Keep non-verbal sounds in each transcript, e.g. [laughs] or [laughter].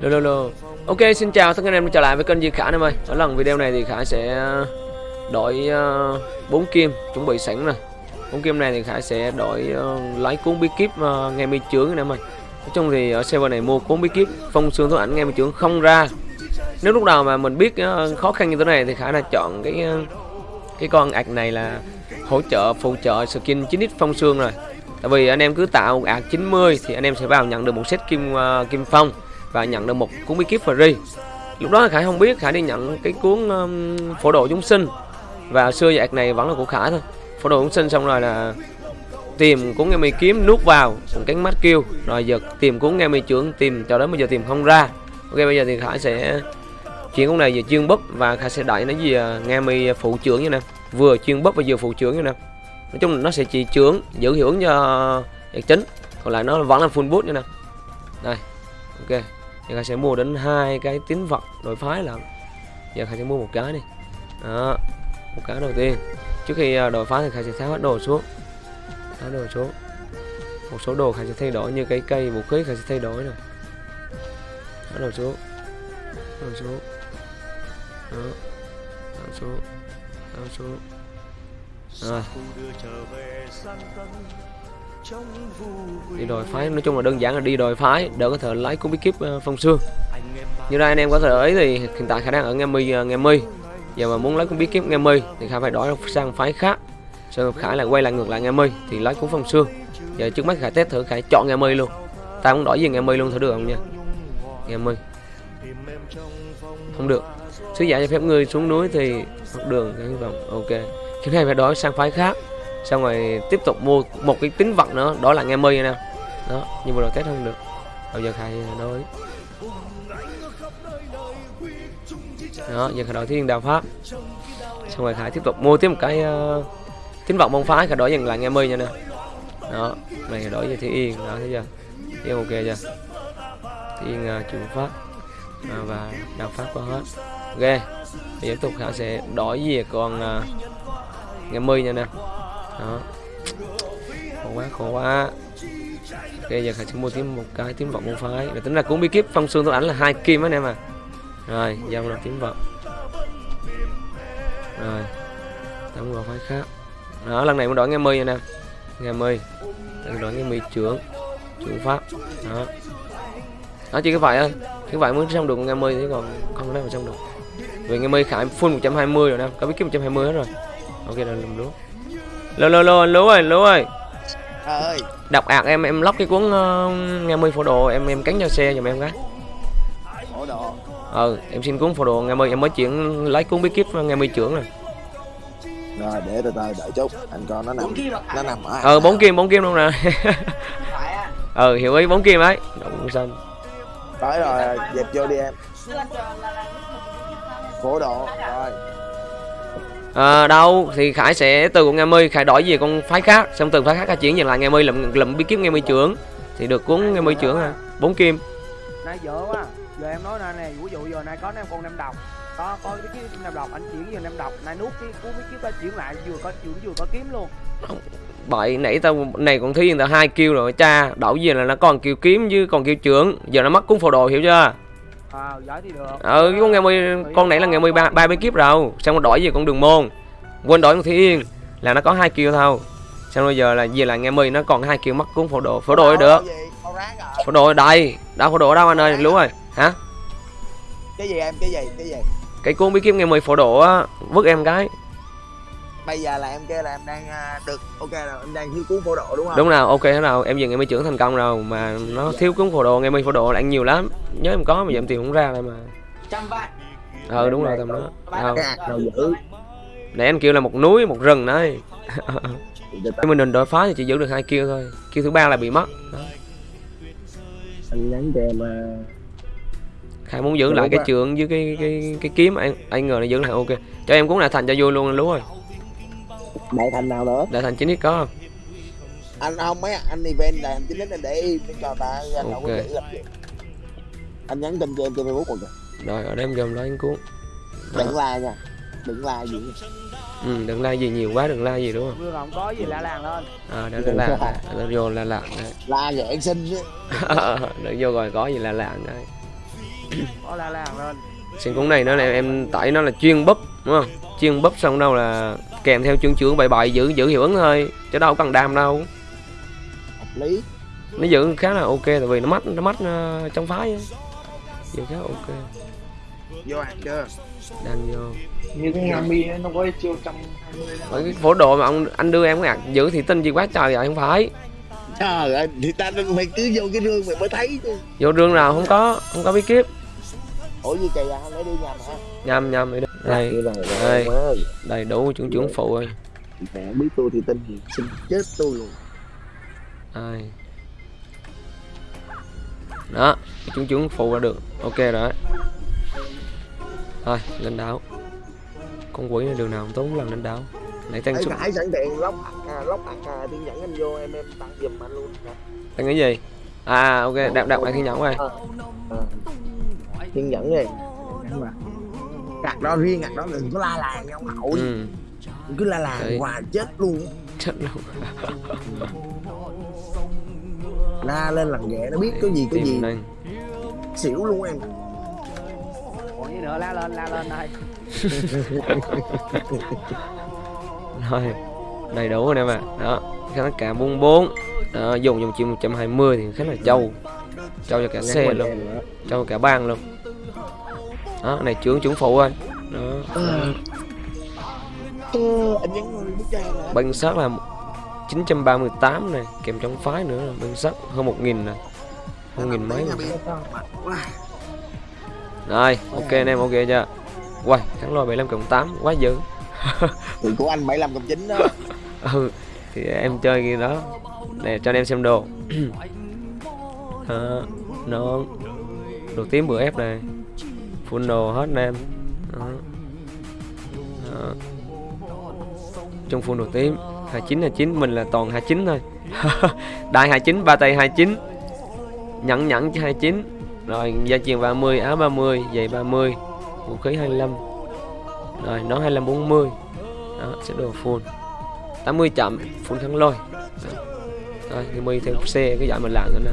lô lô lô ok xin chào tất cả anh em trở lại với kênh Di Khả em ơi. Ở lần video này thì Khả sẽ ờ, đổi uh, kim chuẩn bị sẵn rồi bốn kim này thì Khả sẽ đổi uh, lấy cuốn bí kíp uh, nghe mi chướng anh em ơi. Nói chung thì ở server này mua cuốn bí kíp phong xương thú ảnh nghe mi chướng không ra. Nếu lúc nào mà mình biết uh, khó khăn như thế này thì Khả là chọn cái uh, cái con ạc này là hỗ trợ phụ trợ skin 9x phong xương rồi. Tại vì anh em cứ tạo ạc 90 thì anh em sẽ vào nhận được một set kim uh, kim phong và nhận được một cuốn bí kíp free. Lúc đó khải không biết khải đi nhận cái cuốn um, phổ độ chúng sinh. Và xưa dạc này vẫn là của khải thôi. Phổ độ chúng sinh xong rồi là tìm cuốn nghe mi kiếm nuốt vào một cánh mắt kêu. Rồi giờ tìm cuốn nghe mi trưởng tìm cho đến bây giờ tìm không ra. Ok bây giờ thì khải sẽ chuyển cuốn này về chuyên búp và khải sẽ đẩy nó gì à, nghe mi phụ trưởng như nè. Vừa chuyên búp và vừa phụ trưởng như nè. Nói chung là nó sẽ chỉ trưởng giữ hiệu ứng cho chính. Còn lại nó vẫn là full boot như nè. Đây ok giờ Khai sẽ mua đến hai cái tín vật đổi phái lận giờ Khai sẽ mua một cái đi. Đó, một cái đầu tiên. Trước khi à, đổi phái thì Khai sẽ tháo hết đồ xuống. Tháo đồ xuống. Một số đồ Khai sẽ thay đổi như cái cây vũ khí Khai sẽ thay đổi rồi. Tháo đồ xuống. Đồ xuống. Đó. Tháo xuống. Tháo xuống. Rồi đi đòi phái, nói chung là đơn giản là đi đòi phái, đỡ có thể lấy cũng bí kíp ờ, phong xương như đây anh em có thể ấy thì hiện tại khả năng ở nghe mi ờ, nghe mi giờ mà muốn lấy cũng bí kíp nghe mi thì khả phải đổi sang phái khác. Sau khả là quay lại ngược lại nghe mi thì lấy cũng phong xương giờ trước mắt khả test thử khả chọn nghe mi luôn. Ta muốn đổi gì nghe mi luôn thử được không nha? Nghe mi không được. Sứ giả cho phép người xuống núi thì đường cái vòng ok. Khi này phải đổi sang phái khác xong rồi tiếp tục mua một cái tính vật nữa đó là nghe mi nè. Đó nhưng mà rồi test không được. Bây giờ khai đối đó giờ khai đổi thiên đạo pháp. Xong rồi khai tiếp tục mua tiếp một cái ờ, uh, tính vật môn phái khai đổi dần lại nghe mi nha nè. Đó này đổi về thiên yên. Đó thấy chưa? Thấy ok chưa? Thiên uh, ờ, chuyển pháp. À, và đạo pháp có hết. Ok bây giờ tiếp tục khả sẽ đổi về còn uh, ờ, nghe mi nha nè đó. Khổ quá khổ quá. Ok, giờ khải sẽ mua thêm một cái tiếng vọng môn phái. Rồi tính là cũng bí kíp, phong xương tôi ảnh là hai kim anh em à. Rồi dòng là tiếng vọng. Rồi tấm vào phái khác. Đó, lần này muốn đổi nghe mi anh em. Nghe mi. Đổi nghe mi trưởng trưởng pháp. Đó. Đó, chỉ cái vậy thôi. Cái vậy muốn xong được nghe mi thì còn không có mà xong được. Vì nghe mi khải full 120 rồi nè có bí kíp 120 hết rồi. Ok là lùm lúa lô lô lô anh lú ơi lú ơi. Ơi. Đọc ạc em em lóc cái cuốn uh, nghe mươi phổ đồ em em cắn cho xe giùm em cái. Phổ đồ. Ừ em xin cuốn phổ đồ nghe mươi em mới chuyển lấy cuốn bí kíp nghe mươi trưởng rồi. Rồi để từ từ đợi chút. Anh con nó nằm nó nằm ở ờ bốn kim bốn kim luôn nè [laughs] ừ hiểu ý bốn kim ấy. Động xanh tới rồi dẹp vô đi em. Phổ độ rồi à, đâu thì khải sẽ từ con nghe mi khải đổi về con phái khác xong từ phái khác khải chuyển về lại nghe mi làm làm bí kíp nghe mi trưởng. Thì được cuốn nghe mi trưởng à. Bốn kim. Nay dở quá. Giờ em nói nè ví dụ giờ nay có em con năm độc. Có có cái kiếm năm độc anh chuyển về năm độc. Nay nuốt cái cuốn bí kíp ra chuyển lại vừa có chuyển vừa có kiếm luôn. Bậy nãy tao này còn thi tao hai kêu rồi cha đổi về là nó còn kêu kiếm chứ còn kêu trưởng. Giờ nó mất cuốn phổ đồ hiểu chưa à giỏi thì được. Ừ cái con nghe mi con này là ba ba bí kíp rồi. Xong rồi đổi về con đường môn. Quên đổi con thi yên là nó có hai kêu thôi. Xong bây giờ là về là nghe mi nó còn hai kêu mất cuốn phổ đồ phổ đồ được. Phổ đồ đây đâu phổ đồ đâu anh ơi? Lú ơi hả? Cái gì em? Cái gì? Cái gì? Cái cuốn bí kíp nghe mi phổ đồ á vứt em cái bây giờ là em kêu là em đang uh, được ok rồi em đang thiếu cuốn phổ độ đúng không? Đúng nào ok thế nào em dừng em mới trưởng thành công rồi mà nó thiếu cuốn phổ đồ nghe mi phổ đồ là ăn nhiều lắm. Nhớ em có mà giờ em tìm không ra đây mà. Trăm vạn ờ đúng rồi tầm đó. Nào giữ. Nãy anh kêu là một núi một rừng đấy. Nhưng mình định đổi phá thì chỉ giữ được hai kêu thôi. Kêu thứ ba là bị mất. Đó. anh nhắn cho em uh... khai muốn giữ lại cái trường với cái cái cái kiếm anh anh ngờ nó giữ lại ok. Cho em cũng là thành cho vui luôn lú rồi đại thành nào nữa? Đại thành chín ít có không? Anh không mấy anh event đại thành chín ít anh để im để cho ta anh đâu có Ok. giữ làm gì anh nhắn tin cho em trên facebook rồi kìa rồi ở đây em dòm lấy anh cuốn. Đừng la nha. Đừng la gì ừ, đừng la gì nhiều quá đừng la gì đúng không? Vừa không có gì lạ làng lên. À đó là là nó vô là là đấy. La anh xin chứ. [laughs] Đừng vô rồi có gì là lạ đấy. Có la làng lên. Sen cuốn này nó là em tải nó là chuyên búp đúng không? Chuyên búp xong đâu là kèm theo chương trưởng bậy bậy giữ giữ hiệu ứng thôi chứ đâu cần đam đâu. hợp lý Nó giữ khá là ok tại vì nó mắt nó mắt uh, trong phái. Giữ khá ok. vô ăn chưa Đang vô. như cái Ngami ấy, nó có chiêu trăm hai cái phổ độ mà ông anh đưa em cái giữ thì tin gì quá trời vậy không phải. trời ơi thì ta mày cứ vô cái rương mày mới thấy chứ Vô rương nào không có, không có bí kíp. ủa gì kỳ à lấy đi nhầm hả Nhầm nhầm. Đây, rồi, đây. rồi, ơi. đầy đủ trưởng trưởng phụ rồi. mẹ biết tôi thì tin thì xin chết tôi luôn Đây. Đó, trưởng trưởng phụ là được. Ok rồi. Thôi, lên đảo. Con quỷ này đường nào tốn lần lên đảo. Nãy tăng sức phải sẵn tiện lóc à, lóc hạt à, thiên nhẫn anh vô em em tặng giùm anh luôn tăng cái gì? À ok, đạp đạp lại thiên nhẫn rồi. Ờ, ờ. thiên nhẫn này hạt đó riêng hạt đó đừng có la làng nhau hậu Ừ, cứ la làng Đấy. hoài chết luôn chết luôn. [laughs] la lên lần ghẹ nó biết cái gì cái gì đây. xỉu luôn em còn gì nữa la lên la lên đây [laughs] Rồi, đầy đủ rồi em ạ. Đó, khá cả 44. Đó, dùng dùng chiều 120 thì khá là trâu. Trâu cho cả xe luôn, trâu cả bang luôn. Đó, này trưởng trưởng phụ rồi. Đó. Anh nhắn người bức tranh nè Băng sắt là 938 này, kèm trong phái nữa là băng sắt hơn 1000 nè. Hơn nghìn mấy. Rồi. ok anh em ok chưa? Quay, thắng lôi 75 cộng 8 quá dữ. [laughs] thì của anh 75 cộng 9 đó [laughs] ừ thì em chơi kia đó nè cho anh em xem đồ [clears throat] đó, nó đồ tím bữa ép này full đồ hết em đó. Đó. trong full đồ tím 29 29 mình là toàn 29 thôi. [laughs] Đại 29 ba tay 29 nhẫn nhẫn chứ 29 rồi gia truyền 30 áo 30 giày 30 vũ khí 25 rồi nó 25 40 đó sẽ đồ full. 80 chậm full kháng lôi. Đó. rồi thì mi theo xe cái dạng mình làm nữa nè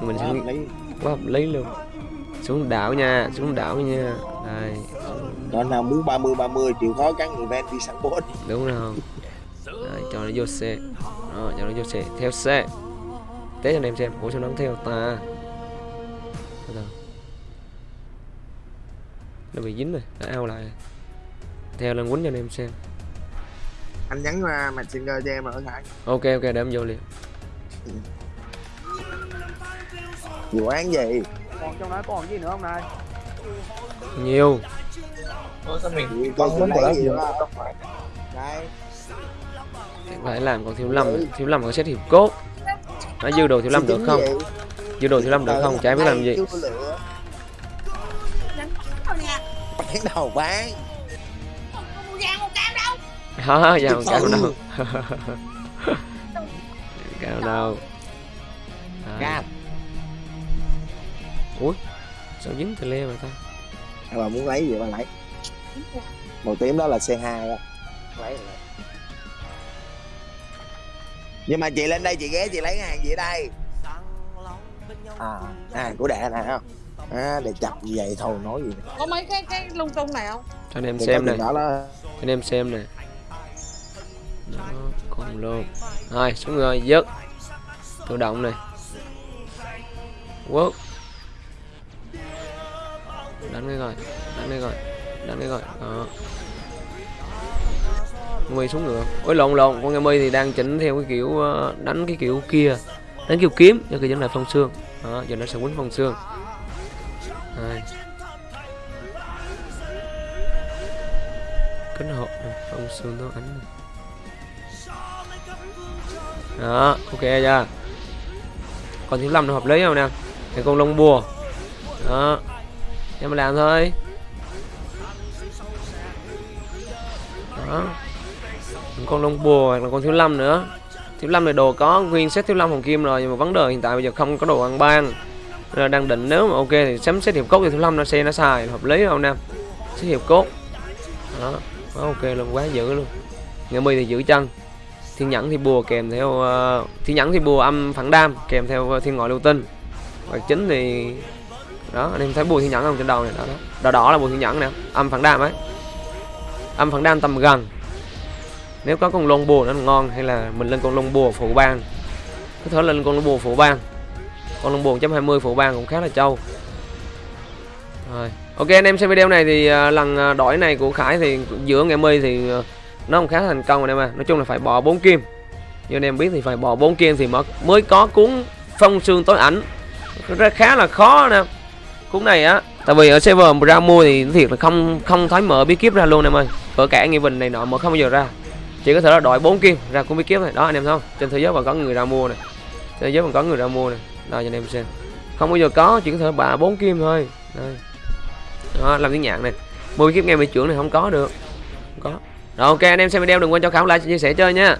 mình sẽ quá hợp lý luôn xuống đảo nha xuống đảo nha. Đây. Đó nào muốn 30 30 chịu khó cắn event đi săn boss đúng rồi. Đấy, cho nó vô xe đó, cho nó vô xe theo xe test cho anh em xem. Ủa sao nó theo ta? Nó bị dính rồi. Đã ao lại. Theo lên quýnh cho anh em xem. Anh nhắn qua messenger cho em ở lại. Ok ok để em vô liền. Vụ án gì còn trong đó còn gì nữa không này? Nhiều. Ôi, sao mình của gì nhiều đây phải làm còn thiếu lâm thiếu lâm có xét hiệp cốt. Nó dư đồ thiếu lâm được không? dư đồ thiếu lâm được không? trái biết làm gì. bán đầu bán. Đó vào cao Ừ. đâu. Cao đâu. Đấy. [laughs] cam sao dính tele mà ta? Bà muốn lấy gì bà lấy? Màu tím đó là c 2 đó lấy rồi. nhưng mà chị lên đây chị ghé chị lấy hàng gì ở đây? À hàng của đệ này không? À, để chập gì vậy? Thôi nói gì có mấy cái cái lung tung này không? Cho anh em Để xem này. đó đó. Cho anh em xem này đó còn luôn rồi xuống rồi dứt. Tự động này. Quốc đánh cái rồi đánh cái rồi đánh cái rồi đó. Mi xuống ngựa. Ôi, lộn lộn, con nghe mi thì đang chỉnh theo cái kiểu ờ, đánh cái kiểu kia. Đánh kiểu kiếm nhưng khi chỉnh là phong xương đó, giờ nó sẽ quấn phong xương Đây. kính hộp phong xương nó ánh đó, ok chưa còn thiếu lâm nó hợp lý không nè? Cái con lông bùa. Đó em làm thôi. Đó. Con lông bùa hoặc là con thiếu lâm nữa. Thiếu lâm này đồ có nguyên set thiếu lâm hồng kim rồi nhưng mà vấn đề hiện tại bây giờ không có đồ ăn ban. Là đang định nếu mà ok thì sắm xét hiệp cốt thì thiếu lâm nó xe nó xài hợp lý không nam? Xét hiệp cốt. Đó quá ok luôn quá dữ luôn. Nghe mi thì giữ chân. Thiên nhẫn thì bùa kèm theo uh, thiên nhẫn thì bùa âm phản đam kèm theo thiên ngoại lưu tinh. Và chính thì đó anh em thấy bùi thiên nhẫn không? Trên đầu này đó, đó. Đỏ đỏ là bùi thiên nhẫn nè âm phản đam ấy. Âm phản đam tầm gần. Nếu có con lông bùa nó ngon hay là mình lên con lông bùa phụ bang có thể lên con lông bùa phụ bang con lông bùa 1.20 phụ bang cũng khá là trâu. Rồi ok anh em xem video này thì à, lần à, đổi này của khải thì giữa ngày mi thì à, nó không khá thành công anh em à nói chung là phải bỏ bốn kim. Như anh em biết thì phải bỏ bốn kim thì mới mới có cuốn phong xương tối ảnh. Rất khá là khó nè cuốn này á, tại vì ở server ra mua thì thiệt là không không thấy mở bí kíp ra luôn em ơi. Ở cả nghi bình này nọ mở không bao giờ ra. Chỉ có thể là đổi bốn kim ra cuốn bí kíp này. Đó, anh em thấy không? Trên thế giới vẫn có người ra mua này. Trên thế giới vẫn có người ra mua này. Đây cho anh em xem. Không bao giờ có, chỉ có thể bà bốn kim thôi. Đây. Đó, làm tiếng nhạc này. Mua bí kíp nghe bị trưởng này không có được. Không có. Rồi, ok, anh em xem video, đừng quên cho khảo like, chia sẻ chơi nha.